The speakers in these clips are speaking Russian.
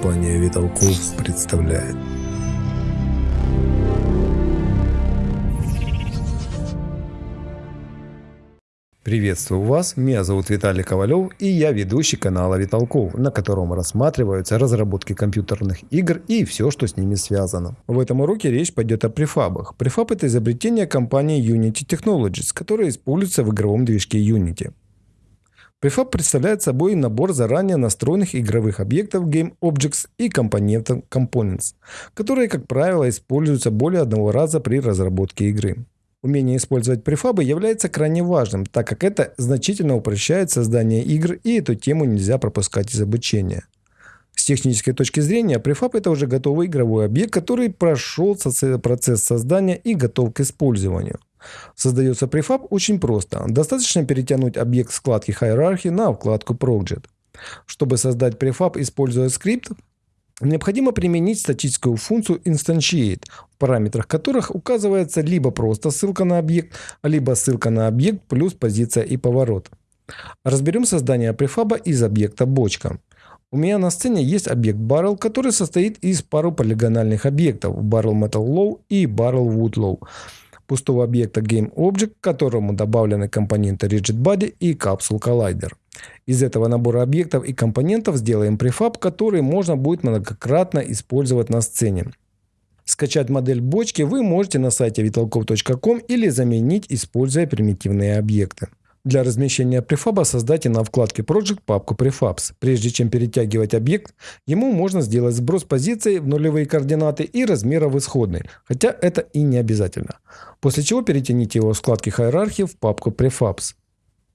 Компания Виталков представляет. Приветствую вас, меня зовут Виталий Ковалев и я ведущий канала Виталков, на котором рассматриваются разработки компьютерных игр и все, что с ними связано. В этом уроке речь пойдет о префабах. Префаб это изобретение компании Unity Technologies, которое используется в игровом движке Unity. Prefab представляет собой набор заранее настроенных игровых объектов Game Objects и компонентов Components, которые, как правило, используются более одного раза при разработке игры. Умение использовать префабы является крайне важным, так как это значительно упрощает создание игр и эту тему нельзя пропускать из обучения. С технической точки зрения, префаб это уже готовый игровой объект, который прошел процесс создания и готов к использованию. Создается префаб очень просто. Достаточно перетянуть объект вкладки Hierarchy на вкладку Project. Чтобы создать префаб, используя скрипт, необходимо применить статическую функцию Instantiate, в параметрах которых указывается либо просто ссылка на объект, либо ссылка на объект плюс позиция и поворот. Разберем создание префаба из объекта бочка. У меня на сцене есть объект Barrel, который состоит из пару полигональных объектов Barrel Metal Low и Barrel Wood Low пустого объекта GameObject, к которому добавлены компоненты RigidBody и Capsule Collider. Из этого набора объектов и компонентов сделаем префаб, который можно будет многократно использовать на сцене. Скачать модель бочки вы можете на сайте vitalkov.com или заменить, используя примитивные объекты. Для размещения префаба создайте на вкладке Project папку Prefabs. Прежде чем перетягивать объект, ему можно сделать сброс позиции в нулевые координаты и размера в исходной, хотя это и не обязательно. После чего перетяните его с вкладки Hierarchy в папку Prefabs.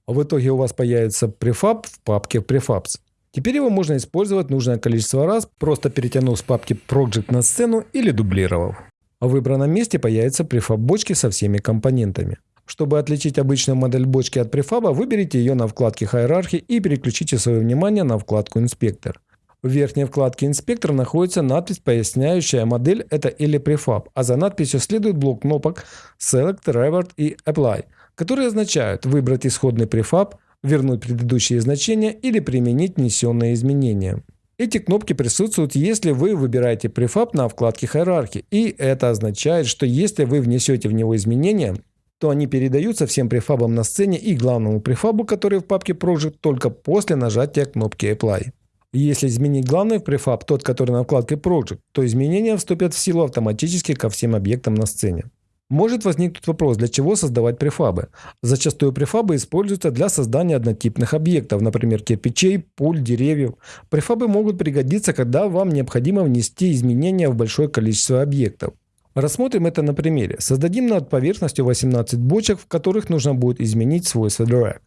В итоге у вас появится префаб в папке Prefabs. Теперь его можно использовать нужное количество раз, просто перетянув с папки Project на сцену или дублировав. В выбранном месте появится префаб бочки со всеми компонентами. Чтобы отличить обычную модель бочки от префаба, выберите ее на вкладке «Hierarchy» и переключите свое внимание на вкладку «Инспектор». В верхней вкладке «Инспектор» находится надпись, поясняющая модель это или префаб, а за надписью следует блок кнопок Select, Revert и Apply, которые означают выбрать исходный префаб, вернуть предыдущие значения или применить внесенные изменения. Эти кнопки присутствуют, если вы выбираете префаб на вкладке «Hierarchy», и это означает, что если вы внесете в него изменения, то они передаются всем префабам на сцене и главному префабу, который в папке Project, только после нажатия кнопки Apply. Если изменить главный префаб, тот, который на вкладке Project, то изменения вступят в силу автоматически ко всем объектам на сцене. Может возникнуть вопрос, для чего создавать префабы. Зачастую префабы используются для создания однотипных объектов, например, кирпичей, пуль, деревьев. Префабы могут пригодиться, когда вам необходимо внести изменения в большое количество объектов. Рассмотрим это на примере. Создадим над поверхностью 18 бочек, в которых нужно будет изменить свойства drag.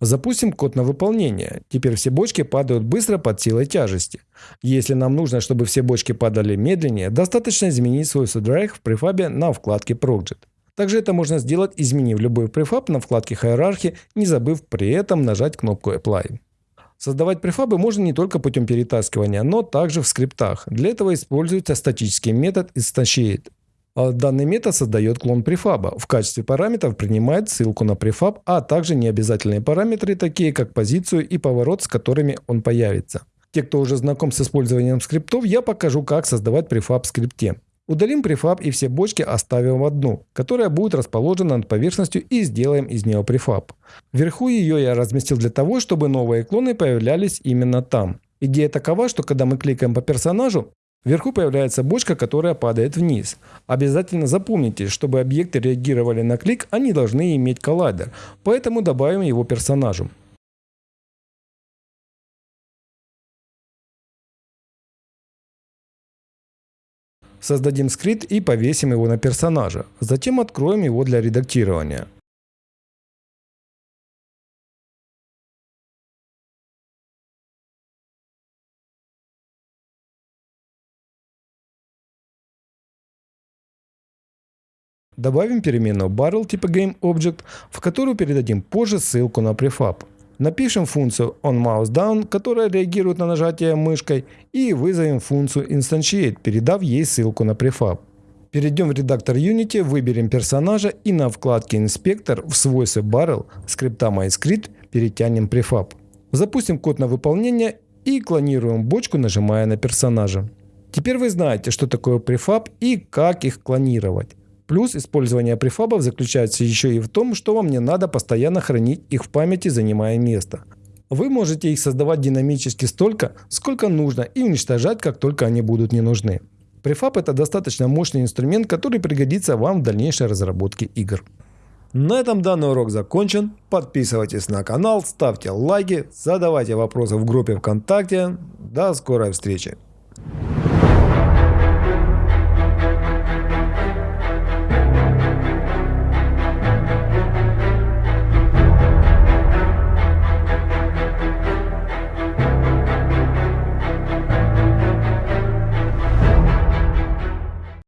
Запустим код на выполнение. Теперь все бочки падают быстро под силой тяжести. Если нам нужно, чтобы все бочки падали медленнее, достаточно изменить свойство drag в префабе на вкладке Project. Также это можно сделать, изменив любой префаб на вкладке Hierarchy, не забыв при этом нажать кнопку Apply. Создавать префабы можно не только путем перетаскивания, но также в скриптах. Для этого используется статический метод instantiate. А данный метод создает клон префаба. В качестве параметров принимает ссылку на префаб, а также необязательные параметры, такие как позицию и поворот, с которыми он появится. Те, кто уже знаком с использованием скриптов, я покажу, как создавать префаб в скрипте. Удалим префаб и все бочки оставим в одну, которая будет расположена над поверхностью и сделаем из нее префаб. Вверху ее я разместил для того, чтобы новые клоны появлялись именно там. Идея такова, что когда мы кликаем по персонажу, вверху появляется бочка, которая падает вниз. Обязательно запомните, чтобы объекты реагировали на клик, они должны иметь коллайдер, поэтому добавим его персонажу. Создадим скрипт и повесим его на персонажа. Затем откроем его для редактирования. Добавим переменную barrel типа GameObject, в которую передадим позже ссылку на префаб. Напишем функцию onMouseDown, которая реагирует на нажатие мышкой, и вызовем функцию instantiate, передав ей ссылку на префаб. Перейдем в редактор Unity, выберем персонажа и на вкладке Инспектор в свойстве Barrel скрипта MyScript перетянем префаб. Запустим код на выполнение и клонируем бочку, нажимая на персонажа. Теперь вы знаете, что такое префаб и как их клонировать. Плюс использование префабов заключается еще и в том, что вам не надо постоянно хранить их в памяти, занимая место. Вы можете их создавать динамически столько, сколько нужно и уничтожать, как только они будут не нужны. Префаб это достаточно мощный инструмент, который пригодится вам в дальнейшей разработке игр. На этом данный урок закончен. Подписывайтесь на канал, ставьте лайки, задавайте вопросы в группе ВКонтакте. До скорой встречи!